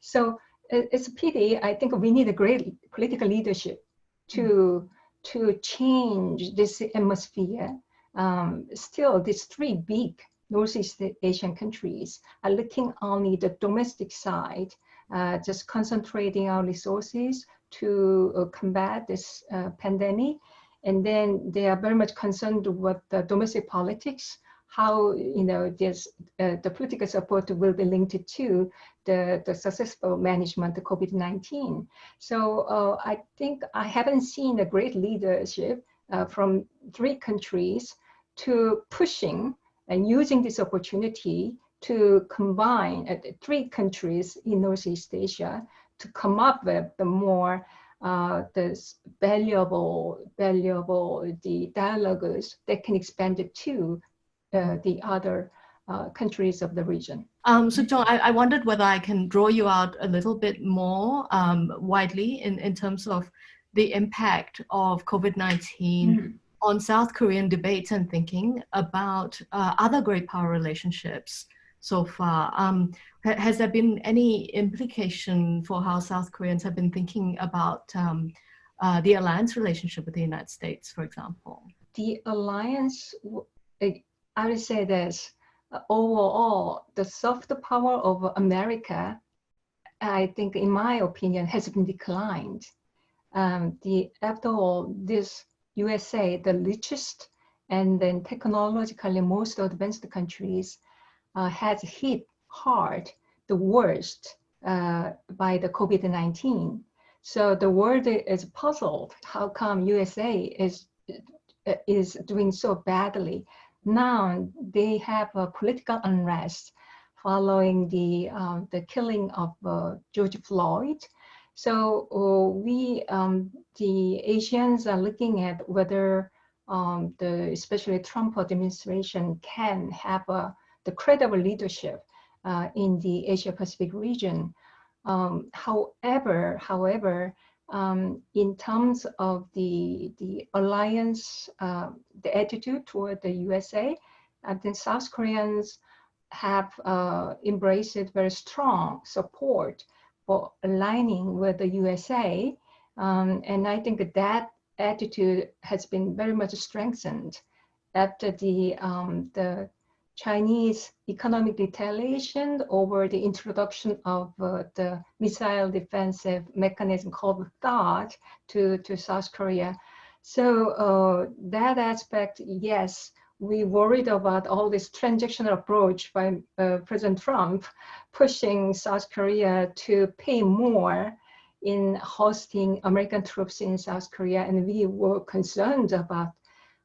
So it's a pity. I think we need a great political leadership to, mm. to change this atmosphere. Um, still, these three big Northeast Asian countries are looking only the domestic side, uh, just concentrating our resources to uh, combat this uh, pandemic. And then they are very much concerned with the domestic politics, how you know this, uh, the political support will be linked to the, the successful management of COVID-19. So uh, I think I haven't seen a great leadership uh, from three countries to pushing and using this opportunity to combine uh, three countries in Northeast Asia to come up with the more uh, this valuable, valuable the dialogues that can expand it to uh, the other uh, countries of the region. Um, Sook-jong, I, I, wondered whether I can draw you out a little bit more um, widely in, in terms of the impact of COVID-19 mm -hmm on South Korean debates and thinking about uh, other great power relationships so far. Um, has there been any implication for how South Koreans have been thinking about um, uh, the alliance relationship with the United States, for example? The alliance, I would say this, overall, the soft power of America, I think, in my opinion, has been declined. Um, the after all, this USA, the richest and then technologically most advanced countries, uh, has hit hard, the worst uh, by the COVID-19. So the world is puzzled. How come USA is is doing so badly? Now they have a political unrest following the um, the killing of uh, George Floyd. So uh, we, um, the Asians, are looking at whether um, the especially Trump administration can have a, the credible leadership uh, in the Asia Pacific region. Um, however, however, um, in terms of the the alliance, uh, the attitude toward the USA, I think South Koreans have uh, embraced very strong support for aligning with the USA, um, and I think that attitude has been very much strengthened after the um, the Chinese economic retaliation over the introduction of uh, the missile defensive mechanism called THAAD to, to South Korea. So uh, that aspect, yes, we worried about all this transactional approach by uh, President Trump pushing South Korea to pay more in hosting American troops in South Korea. And we were concerned about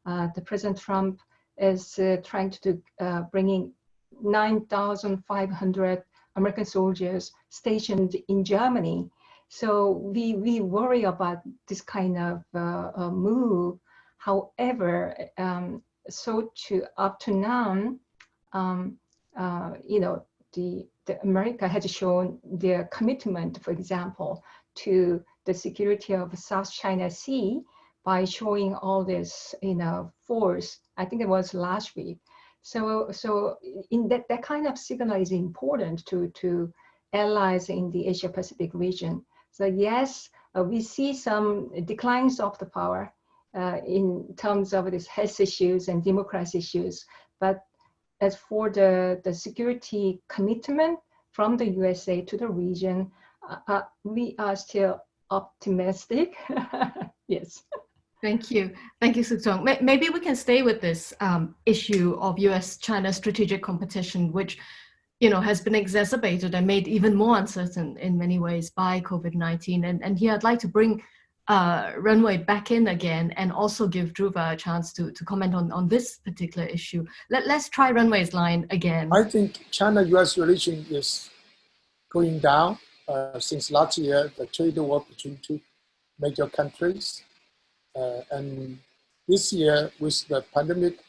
uh, the President Trump is uh, trying to uh, bringing 9,500 American soldiers stationed in Germany. So we, we worry about this kind of uh, uh move. However, um, so to up to now, um, uh, you know, the, the America has shown their commitment, for example, to the security of South China Sea by showing all this, you know, force. I think it was last week. So, so in that, that kind of signal is important to, to allies in the Asia Pacific region. So yes, uh, we see some declines of the power uh, in terms of these health issues and democracy issues. But as for the, the security commitment from the USA to the region, uh, uh, we are still optimistic. yes. Thank you. Thank you, Sook Maybe we can stay with this um, issue of US-China strategic competition, which you know, has been exacerbated and made even more uncertain in many ways by COVID-19. And, and here I'd like to bring uh, Renwei back in again and also give Dhruva a chance to, to comment on, on this particular issue. Let, let's try Renwei's line again. I think China-US relation is going down uh, since last year, the trade war between two major countries uh, and this year, with the pandemic,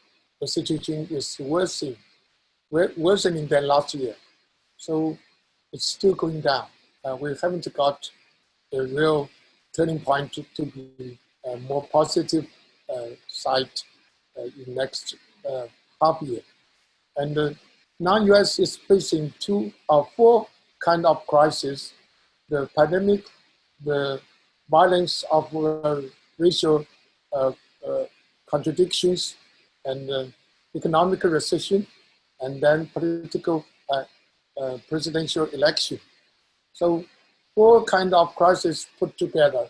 the situation is worsening, worsening than last year. So it's still going down. Uh, we haven't got a real turning point to, to be a more positive uh, side uh, in next uh, half year. And uh, now US is facing two or four kind of crises, the pandemic, the violence of racial uh, uh, contradictions and uh, economic recession, and then political presidential election. So four kind of crises put together,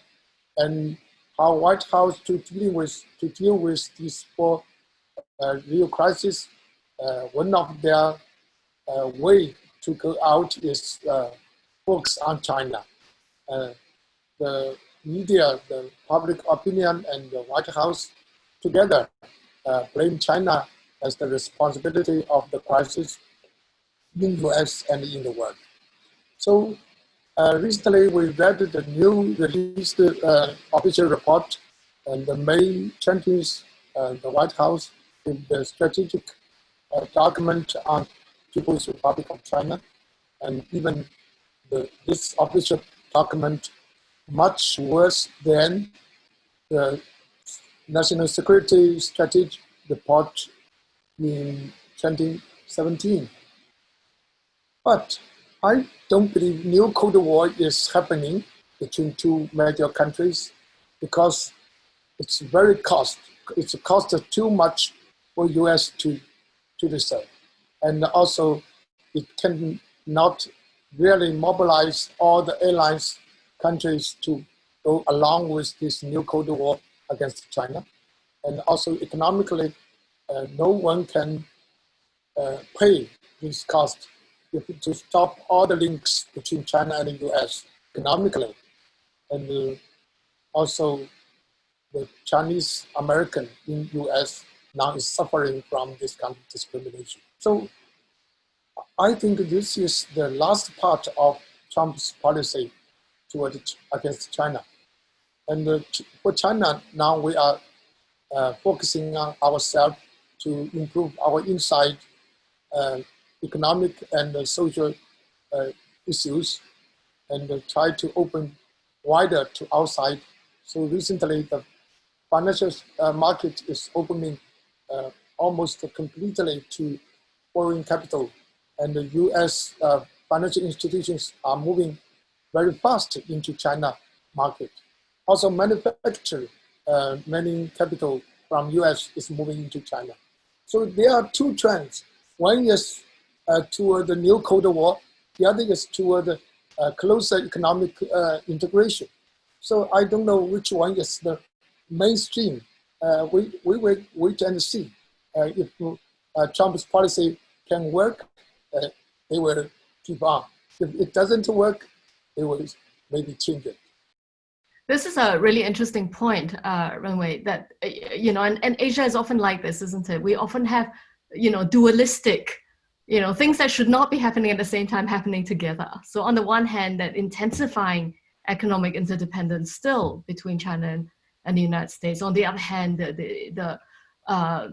and how White House to deal with to deal with these four uh, real crises. Uh, one of their uh, way to go out is focus on China. the media, the public opinion, and the White House together uh, blame China as the responsibility of the crisis in the US and in the world. So uh, recently we read the new released uh, official report and the main 20th, uh, the White House in the strategic uh, document on People's Republic of China and even the, this official document much worse than the National Security Strategy report in 2017. But I don't believe new Cold War is happening between two major countries because it's very cost. It's a cost of too much for US to, to decide. And also it can not really mobilize all the alliance countries to go along with this new Cold War against China. And also economically, uh, no one can uh, pay this cost to stop all the links between China and the US economically. And uh, also the Chinese American in US now is suffering from this kind of discrimination. So I think this is the last part of Trump's policy toward against China. And uh, for China, now we are uh, focusing on ourselves to improve our inside uh, economic and social uh, issues and uh, try to open wider to outside. So recently the financial uh, market is opening almost completely to foreign capital and the US financial institutions are moving very fast into China market. Also manufacturing, uh, many capital from US is moving into China. So there are two trends. One is uh, toward the new Cold War, the other is toward uh, closer economic uh, integration. So I don't know which one is the mainstream. Uh, we, we will wait and see. Uh, if uh, Trump's policy can work, they will keep on. If it doesn't work, they will maybe change it. This is a really interesting point, uh, that, you know, and, and Asia is often like this, isn't it? We often have, you know, dualistic, you know, things that should not be happening at the same time happening together. So on the one hand, that intensifying economic interdependence still between China and, and the United States. On the other hand, the, the, the uh,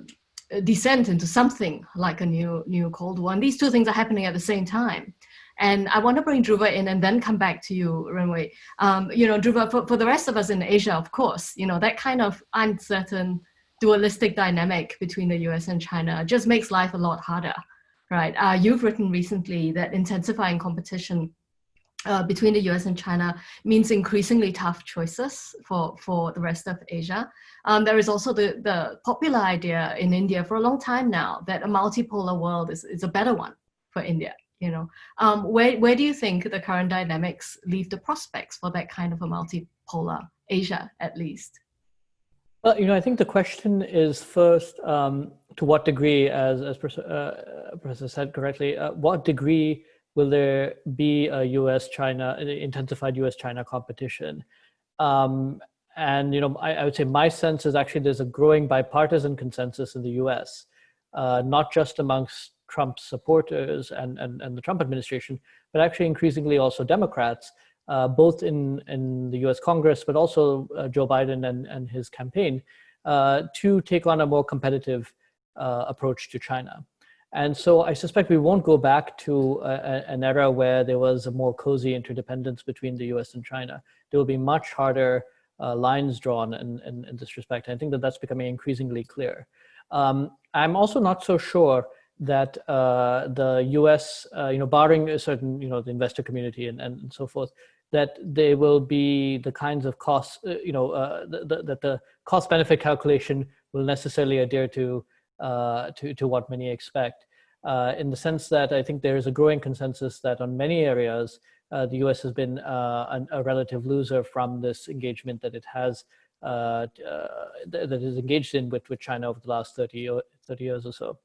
descent into something like a new, new Cold War. And these two things are happening at the same time. And I want to bring Dhruva in and then come back to you, Renwei. Um, you know, Dhruva, for, for the rest of us in Asia, of course, you know, that kind of uncertain dualistic dynamic between the US and China just makes life a lot harder, right? Uh, you've written recently that intensifying competition uh, between the US and China means increasingly tough choices for, for the rest of Asia. Um, there is also the, the popular idea in India for a long time now that a multipolar world is, is a better one for India you know um, where, where do you think the current dynamics leave the prospects for that kind of a multipolar asia at least well you know i think the question is first um, to what degree as, as uh, professor said correctly uh, what degree will there be a us china intensified us china competition? Um, and you know I, I, would say my sense is actually there's a growing bipartisan consensus in the us uh, not just amongst Trump supporters and, and, and the Trump administration, but actually increasingly also Democrats, uh, both in, in the US Congress, but also uh, Joe Biden and, and his campaign, uh, to take on a more competitive uh, approach to China. And so I suspect we won't go back to a, an era where there was a more cozy interdependence between the US and China. There will be much harder uh, lines drawn in, in, in, this respect. I think that that's becoming increasingly clear. Um, I'm also not so sure that uh, the U.S., uh, you know, barring a certain, you know, the investor community and, and so forth, that they will be the kinds of costs, uh, you know, uh, the, the, that the cost benefit calculation will necessarily adhere to, uh, Uh, to, to what many expect. Uh, in the sense that I think there is a growing consensus that on many areas, uh, the US has been uh, an, a relative loser from this engagement that it has, that is engaged in with, with China over the last 30, 30 years or so.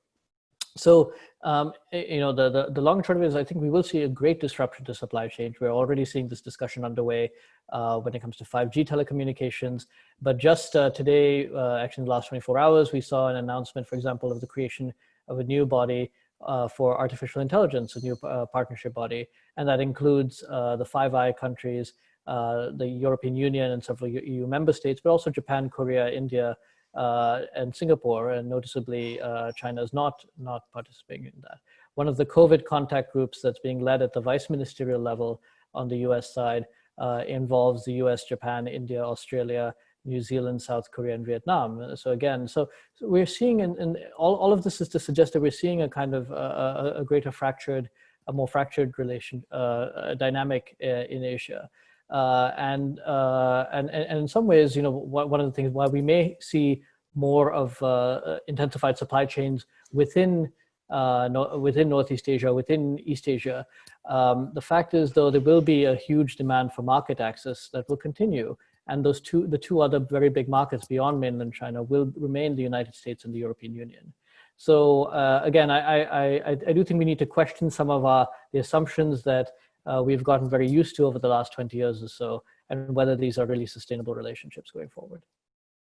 So, um, you know, the, the, the long term is I think we will see a great disruption to supply chain. We're already seeing this discussion underway uh, when it comes to 5G telecommunications. But just uh, today, uh, actually in the last 24 hours, we saw an announcement, for example, of the creation of a new body uh, for artificial intelligence, a new uh, partnership body. And that includes uh, the Five Eye countries, the European Union and several EU member states, but also Japan, Korea, India, and Singapore, and noticeably uh, China is not, not participating in that. One of the COVID contact groups that's being led at the vice ministerial level on the US side uh, involves the US, Japan, India, Australia, New Zealand, South Korea, and Vietnam. So again, so, so we're seeing, and all, all of this is to suggest that we're seeing a kind of a, a greater fractured a more fractured relation uh, dynamic in Asia. Uh, and, uh, and, and in some ways, you know, one of the things why we may see more of uh, intensified supply chains within no, within Northeast Asia, within East Asia. Um, the fact is, though, there will be a huge demand for market access that will continue. And those two, the two other very big markets beyond mainland China will remain the United States and the European Union. So uh, again, I, I, I, I, do think we need to question some of our the assumptions that uh, we've gotten very used to over the last 20 years or so, and whether these are really sustainable relationships going forward.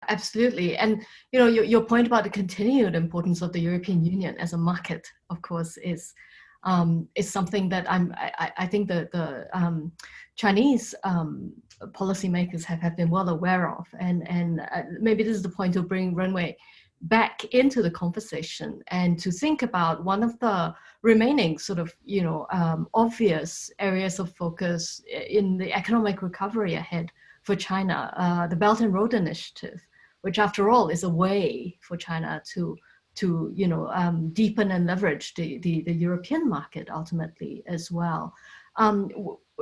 Absolutely. And you know, your, your point about the continued importance of the European Union as a market, of course, is um, is something that I'm, I, I think the, the um, Chinese um, policymakers have, have been well aware of. And, and uh, maybe this is the point to bring Renwei back into the conversation and to think about one of the remaining sort of, you know, um, obvious areas of focus in the economic recovery ahead for China, uh, the Belt and Road Initiative, which after all is a way for China to to you know um, deepen and leverage the, the, the European market ultimately as well. Um,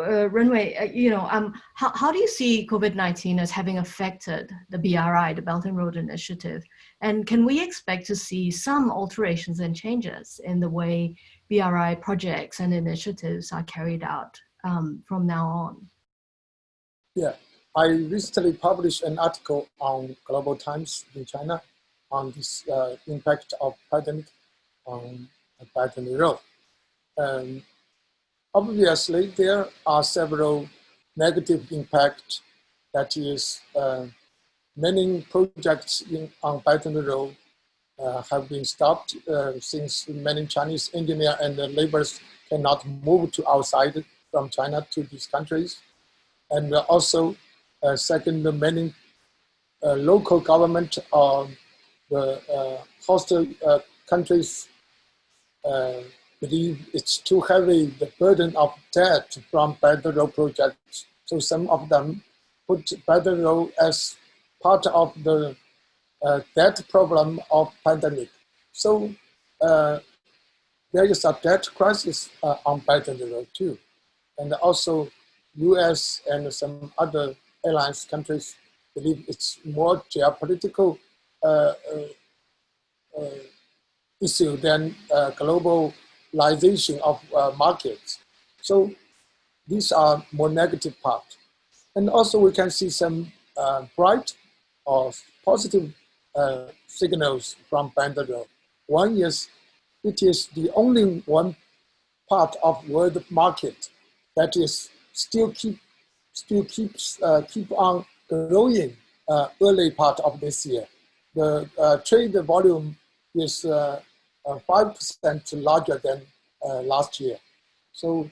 uh, Renwei, uh, you know, um, how, how do you see COVID-19 as having affected the BRI, the Belt and Road Initiative? And can we expect to see some alterations and changes in the way BRI projects and initiatives are carried out um, from now on? Yeah, I recently published an article on Global Times in China on this uh, impact of pandemic on Belt and Road. Um, Obviously, there are several negative impacts that is uh, many projects in, on Belt and Road uh, have been stopped uh, since many Chinese engineers and laborers cannot move to outside from China to these countries. And also, uh, second, many uh, local government or the uh, host countries believe it's too heavy, the burden of debt from Road projects. So some of them put Road as part of the uh, debt problem of pandemic. So uh, there is a debt crisis uh, on Road too. And also US and some other alliance countries believe it's more geopolitical uh, uh, uh, issue than global globalization of uh, markets. So these are more negative part. And also we can see some uh, bright or positive uh, signals from Belt. One is it is the only one part of world market that is still keep still keeps uh, keep on growing uh, early part of this year. The uh, trade volume is 5% larger than uh, last year. So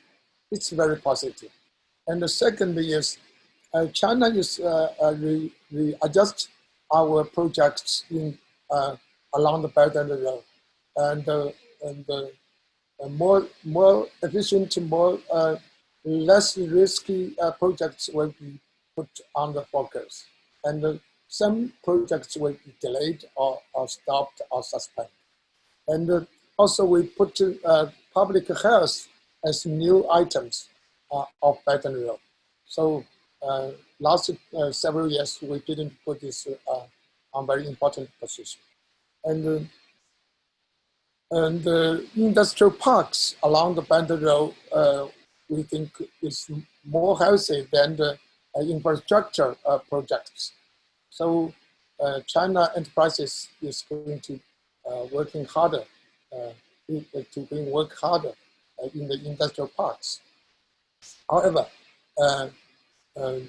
it's very positive. And the second is uh, China is uh, uh re, readjust our projects in uh, along the Belt and Road, and uh, and uh, more more efficient, more less risky projects will be put on the focus, and some projects will be delayed or, or stopped or suspended. And also we put public health as new items uh, of Belt and Road. So uh, last uh, several years, we didn't put this uh, on very important position. And, uh, and the industrial parks along the and Road, uh, we think is more healthy than the infrastructure projects. So China enterprises is going to working harder to bring work harder uh, in the industrial parks. However, uh, um,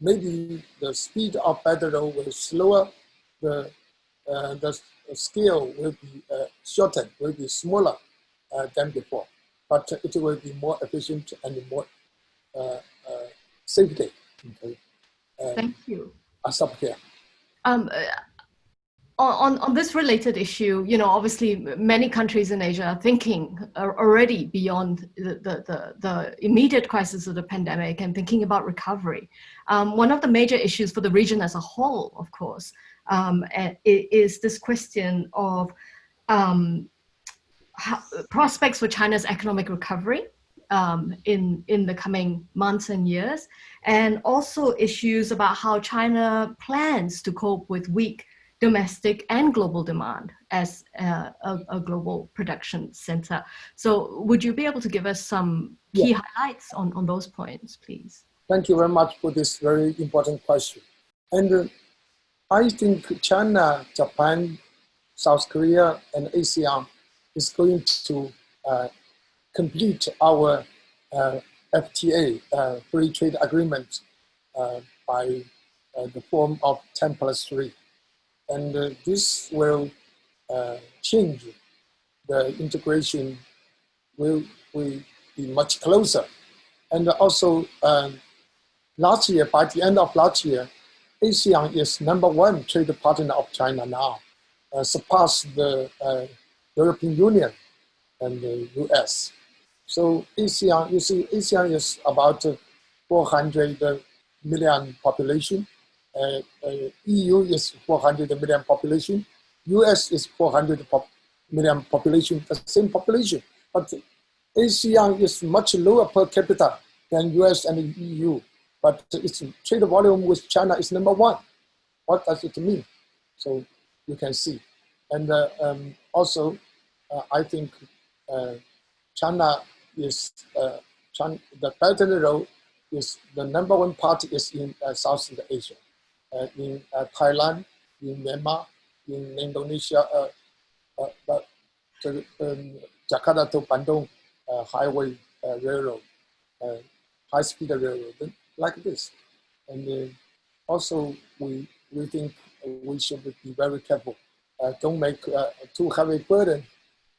maybe the speed of Road will slower, the, uh, the scale will be uh, shortened, will be smaller uh, than before, but it will be more efficient and more uh, safety. Okay. Thank you. I'll stop here. Um, on, on this related issue, you know, obviously many countries in Asia are thinking already beyond the, the, the, the immediate crisis of the pandemic and thinking about recovery. Um, one of the major issues for the region as a whole, of course, um, is this question of um, prospects for China's economic recovery um, in, in the coming months and years, and also issues about how China plans to cope with weak domestic and global demand as a, a, a global production center. So would you be able to give us some key yeah. highlights on, on those points, please? Thank you very much for this very important question. And uh, I think China, Japan, South Korea, and ASEAN is going to uh, complete our uh, FTA, uh, free trade agreement, uh, by uh, the form of 10 plus 3. And uh, this will change the integration will, will be much closer. And also um, last year, by the end of last year, ASEAN is number one trade partner of China now, uh, surpassed the uh, European Union and the US. So ASEAN, you see, ASEAN is about 400 million population. EU is 400 million population. US is 400 pop million population, the same population. But ASEAN is much lower per capita than US and EU. But its trade volume with China is number one. What does it mean? So you can see. And uh, um, also, uh, I think uh, China is, uh, China, the Belt and Road is the number one party is in uh, Southeast Asia, in Thailand, in Myanmar, in Indonesia, but um, Jakarta to Bandung highway railroad, high-speed railroad like this. And uh, also, we, we think we should be very careful. Uh, don't make uh, too heavy burden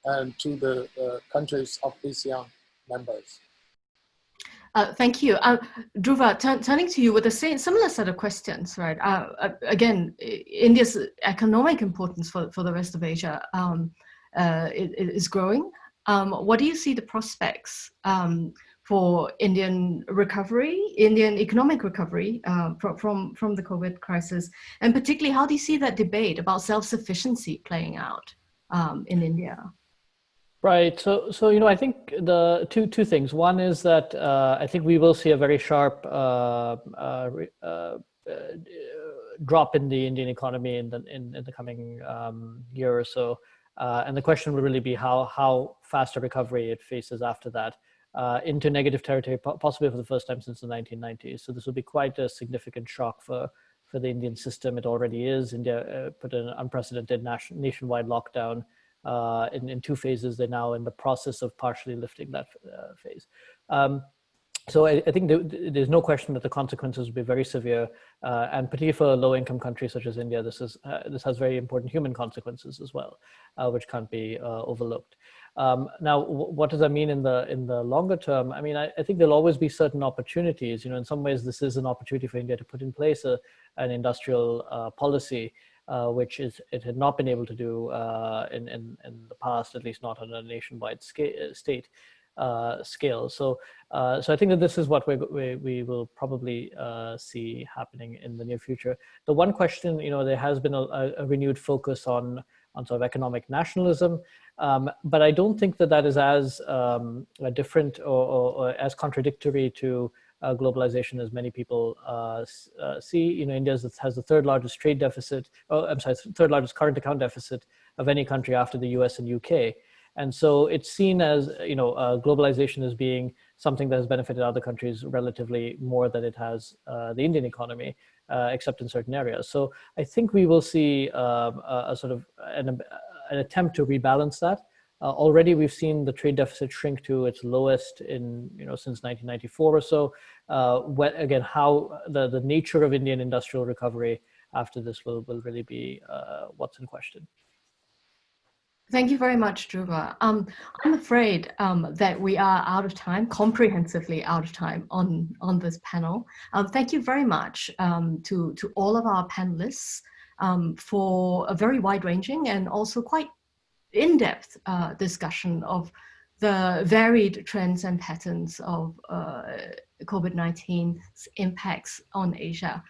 um, to the uh, countries of ASEAN members. Uh, thank you. Uh, Dhruva, turning to you with a same, similar set of questions, right? Uh, uh again, India's economic importance for, for the rest of Asia um, uh, is growing. Um, what do you see the prospects um, for Indian recovery, Indian economic recovery uh, from, from the COVID crisis? And particularly, how do you see that debate about self-sufficiency playing out um, in India? Right. So, so you know, I think the two two things. One is that uh, I think we will see a very sharp uh, uh, uh drop in the Indian economy in the in, in the coming um, year or so, uh, and the question will really be how how fast a recovery it faces after that uh, into negative territory, possibly for the first time since the 1990s. So this will be quite a significant shock for, for the Indian system. It already is. India uh, put an unprecedented nation, nationwide lockdown uh, in, in two phases. They're now in the process of partially lifting that uh, phase. Um, so I, I think there's no question that the consequences will be very severe, uh, and particularly for low-income countries such as India, this is uh, this has very important human consequences as well, uh, which can't be uh, overlooked. Um, now, what does that mean in the in the longer term? I mean, I, I, think there'll always be certain opportunities. You know, in some ways, this is an opportunity for India to put in place a, an industrial uh, policy, uh, which is it had not been able to do uh, in, in in the past, at least not on a nationwide scale, uh, state uh, scale. So, uh, so I think that this is what we we, we will probably see happening in the near future. The one question, you know, there has been a, a renewed focus on on sort of economic nationalism. Um, but I don't think that that is as um, different or, or, or, as contradictory to uh, globalization as many people uh, uh, see. You know, India has the third largest trade deficit, oh, I'm sorry, third largest current account deficit of any country after the US and UK. And so it's seen as, you know, uh, globalization as being something that has benefited other countries relatively more than it has uh, the Indian economy, uh, except in certain areas. So I think we will see a, a, sort of an, an, attempt to rebalance that. Uh, already we've seen the trade deficit shrink to its lowest in, you know, since 1994 or so. Uh, again, how the, the nature of Indian industrial recovery after this will, will really be uh, what's in question. Thank you very much, Dhruva. Um, I'm afraid um, that we are out of time, comprehensively out of time on, on this panel. Um, thank you very much um, to, to all of our panelists um, for a very wide-ranging and also quite in-depth uh, discussion of the varied trends and patterns of uh, COVID-19's impacts on Asia